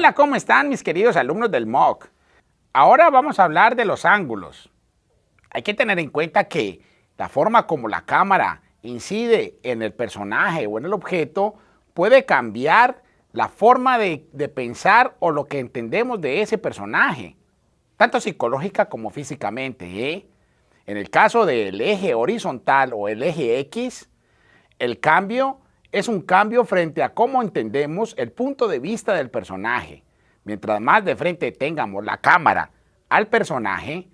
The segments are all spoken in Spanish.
Hola, ¿cómo están mis queridos alumnos del MOOC? Ahora vamos a hablar de los ángulos. Hay que tener en cuenta que la forma como la cámara incide en el personaje o en el objeto puede cambiar la forma de, pensar o lo que entendemos de ese personaje, tanto psicológica como físicamente. ¿eh? En el caso del eje horizontal o el eje X, el cambio es un cambio frente a cómo entendemos el punto de vista del personaje. Mientras más de frente tengamos la cámara al personaje,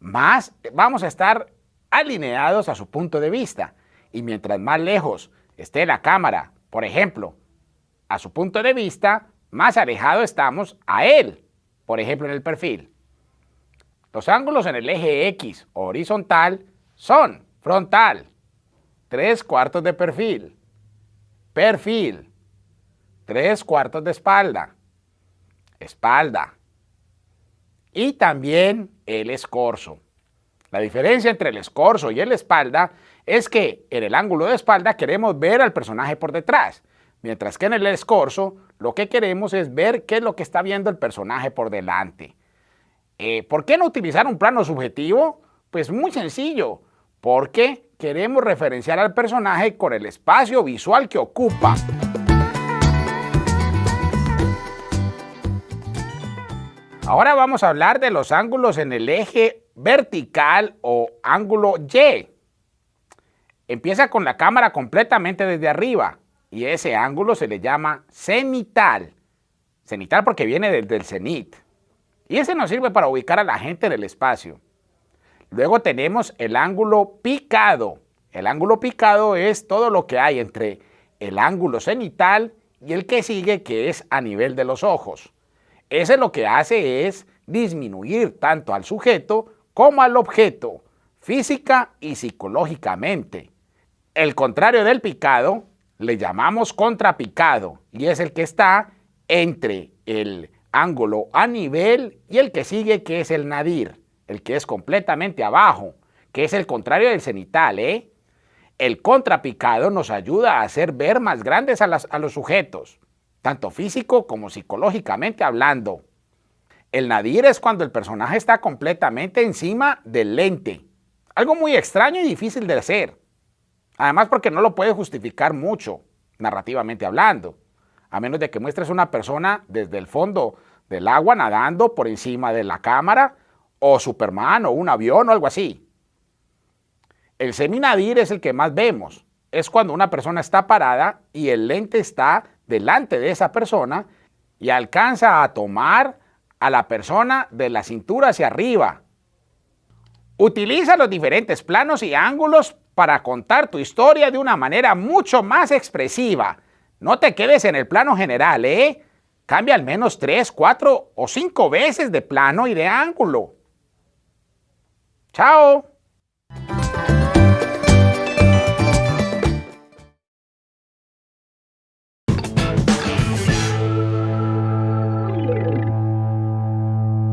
más vamos a estar alineados a su punto de vista. Y mientras más lejos esté la cámara, por ejemplo, a su punto de vista, más alejado estamos a él, por ejemplo en el perfil. Los ángulos en el eje X horizontal son frontal, tres cuartos de perfil, Perfil. Tres cuartos de espalda. Espalda. Y también el escorzo. La diferencia entre el escorzo y el espalda es que en el ángulo de espalda queremos ver al personaje por detrás, mientras que en el escorzo lo que queremos es ver qué es lo que está viendo el personaje por delante. Eh, ¿Por qué no utilizar un plano subjetivo? Pues muy sencillo, porque queremos referenciar al personaje con el espacio visual que ocupa. Ahora vamos a hablar de los ángulos en el eje vertical o ángulo Y. Empieza con la cámara completamente desde arriba y ese ángulo se le llama cenital. Cenital porque viene desde el cenit. Y ese nos sirve para ubicar a la gente en el espacio. Luego tenemos el ángulo picado. El ángulo picado es todo lo que hay entre el ángulo cenital y el que sigue, que es a nivel de los ojos. Ese lo que hace es disminuir tanto al sujeto como al objeto, física y psicológicamente. El contrario del picado le llamamos contrapicado y es el que está entre el ángulo a nivel y el que sigue que es el nadir el que es completamente abajo, que es el contrario del cenital, ¿eh? El contrapicado nos ayuda a hacer ver más grandes a, a los sujetos, tanto físico como psicológicamente hablando. El nadir es cuando el personaje está completamente encima del lente, algo muy extraño y difícil de hacer. Además porque no lo puede justificar mucho, narrativamente hablando, a menos de que muestres una persona desde el fondo del agua nadando por encima de la cámara o Superman o un avión o algo así. El seminadir es el que más vemos. Es cuando una persona está parada y el lente está delante de esa persona y alcanza a tomar a la persona de la cintura hacia arriba. Utiliza los diferentes planos y ángulos para contar tu historia de una manera mucho más expresiva. No te quedes en el plano general, ¿eh? Cambia al menos 3, 4 o 5 veces de plano y de ángulo. Ciao!